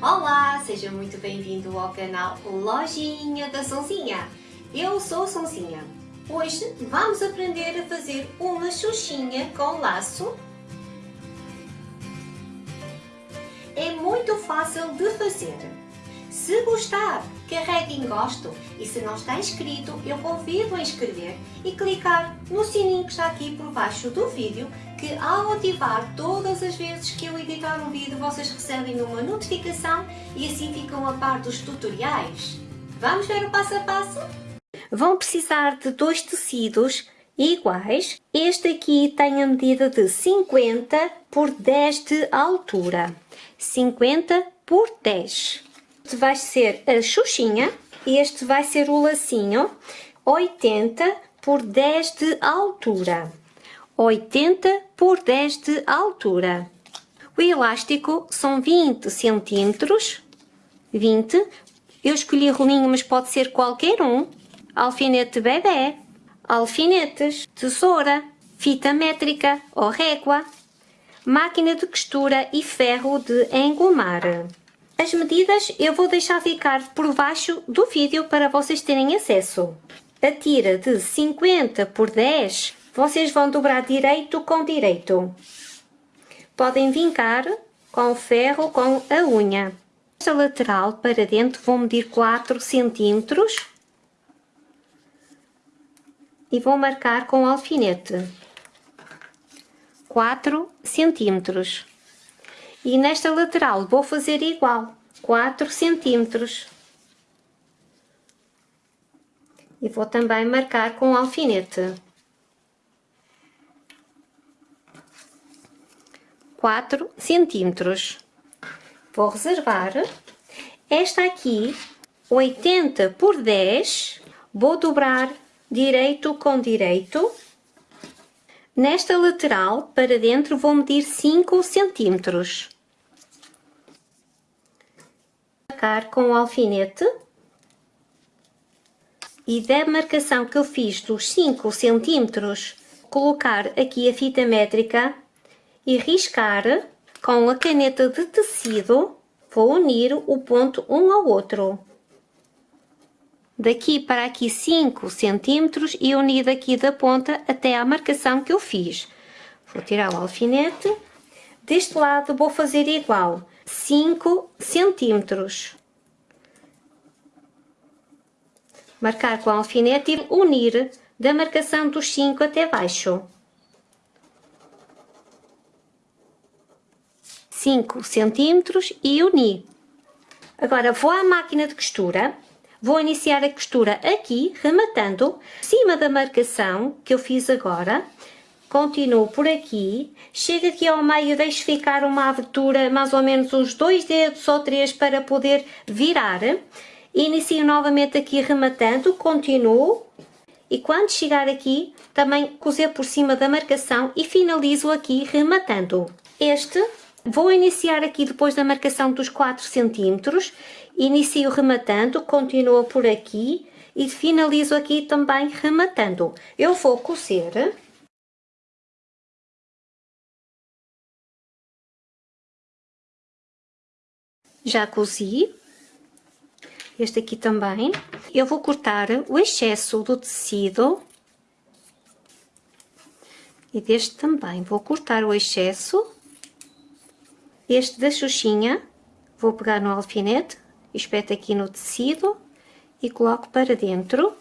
Olá, seja muito bem-vindo ao canal Lojinha da Sonzinha. Eu sou a Sonzinha. Hoje vamos aprender a fazer uma xuxinha com laço. É muito fácil de fazer. Se gostar, carregue em gosto e se não está inscrito, eu convido a inscrever e clicar no sininho que está aqui por baixo do vídeo que ao ativar todas as vezes que eu editar um vídeo vocês recebem uma notificação e assim ficam a par dos tutoriais. Vamos ver o passo a passo? Vão precisar de dois tecidos iguais. Este aqui tem a medida de 50 por 10 de altura. 50 por 10. Vai ser a xuxinha e este vai ser o lacinho. 80 por 10 de altura. 80 por 10 de altura. O elástico são 20 centímetros, 20. Eu escolhi rolinho, mas pode ser qualquer um. Alfinete bebê, alfinetes, tesoura, fita métrica ou régua, máquina de costura e ferro de engomar. As medidas eu vou deixar ficar por baixo do vídeo para vocês terem acesso. A tira de 50 por 10 vocês vão dobrar direito com direito. Podem vincar com o ferro com a unha. Esta lateral para dentro vou medir 4 centímetros e vou marcar com o alfinete 4 centímetros. E nesta lateral vou fazer igual, 4 centímetros. E vou também marcar com o alfinete. 4 centímetros. Vou reservar. Esta aqui, 80 por 10, vou dobrar direito com direito. Nesta lateral, para dentro, vou medir 5 centímetros. Marcar com o alfinete. E da marcação que eu fiz dos 5 centímetros, colocar aqui a fita métrica e riscar com a caneta de tecido, vou unir o ponto um ao outro. Daqui para aqui 5 centímetros e unir daqui da ponta até à marcação que eu fiz. Vou tirar o alfinete. Deste lado vou fazer igual, 5 centímetros. Marcar com o alfinete e unir da marcação dos 5 até baixo. 5 centímetros e uni. Agora vou à máquina de costura, vou iniciar a costura aqui, rematando, cima da marcação que eu fiz agora, continuo por aqui, chego aqui ao meio, deixo ficar uma abertura, mais ou menos uns dois dedos ou três para poder virar, inicio novamente aqui rematando, continuo, e quando chegar aqui, também cozer por cima da marcação e finalizo aqui rematando. Este Vou iniciar aqui depois da marcação dos 4 centímetros, inicio rematando, continuo por aqui e finalizo aqui também rematando. Eu vou cozer. Já cozi. Este aqui também. Eu vou cortar o excesso do tecido. E deste também vou cortar o excesso este da Xuxinha, vou pegar no alfinete, espeto aqui no tecido e coloco para dentro.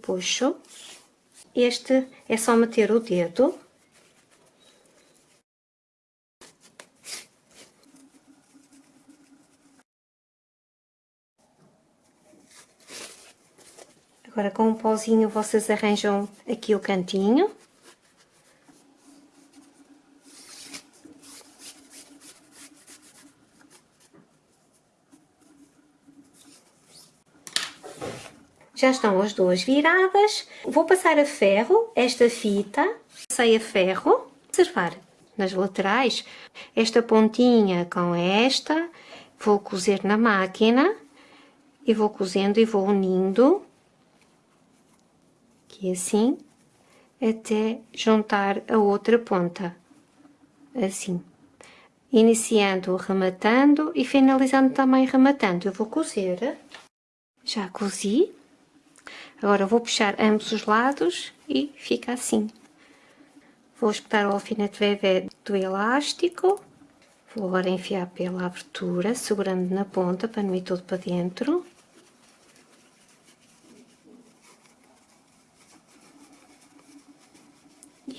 Puxo. Este é só meter o dedo. Agora com um pauzinho vocês arranjam aqui o cantinho. Já estão as duas viradas. Vou passar a ferro esta fita. Passei a ferro. Observar nas laterais esta pontinha com esta. Vou cozer na máquina. E vou cozendo e vou unindo aqui assim, até juntar a outra ponta, assim. Iniciando rematando e finalizando também rematando. Eu vou cozer, já cozi. Agora vou puxar ambos os lados e fica assim. Vou espetar o alfinete vevé do elástico. Vou agora enfiar pela abertura, segurando na ponta para não ir todo para dentro.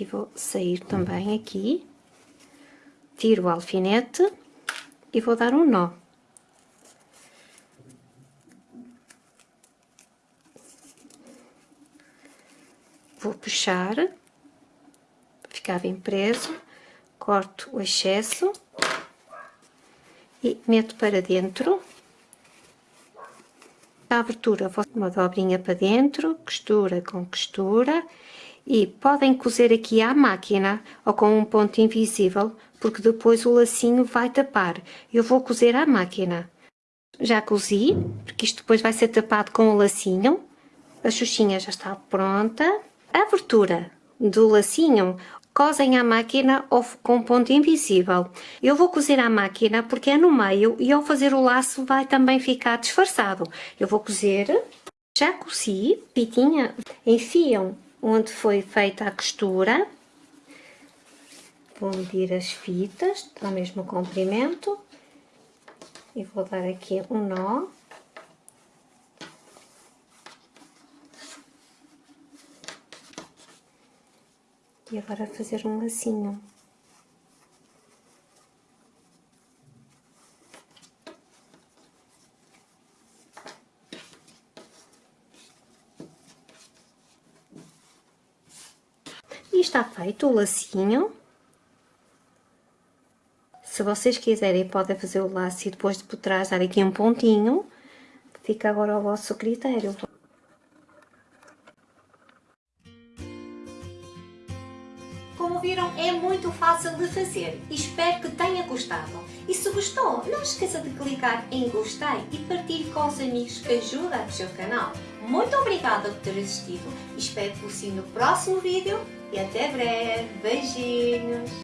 E vou sair também aqui. Tiro o alfinete e vou dar um nó. Vou puxar, ficar bem preso, corto o excesso e meto para dentro. A abertura, vou uma dobrinha para dentro, costura com costura e podem cozer aqui à máquina ou com um ponto invisível, porque depois o lacinho vai tapar. Eu vou cozer à máquina. Já cozi, porque isto depois vai ser tapado com o lacinho. A xuxinha já está pronta. A abertura do lacinho cosem à máquina ou com ponto invisível. Eu vou cozer à máquina porque é no meio e ao fazer o laço vai também ficar disfarçado. Eu vou cozer, já cozi, pitinha, enfiam onde foi feita a costura. Vou medir as fitas ao mesmo comprimento e vou dar aqui um nó. E agora fazer um lacinho. Está feito o lacinho. Se vocês quiserem, podem fazer o laço e depois de por trás dar aqui um pontinho. Fica agora ao vosso critério. Fazer. Espero que tenha gostado. E se gostou, não esqueça de clicar em gostei e partilhe com os amigos que ajudam o seu canal. Muito obrigada por ter assistido. Espero por si no próximo vídeo e até breve. Beijinhos!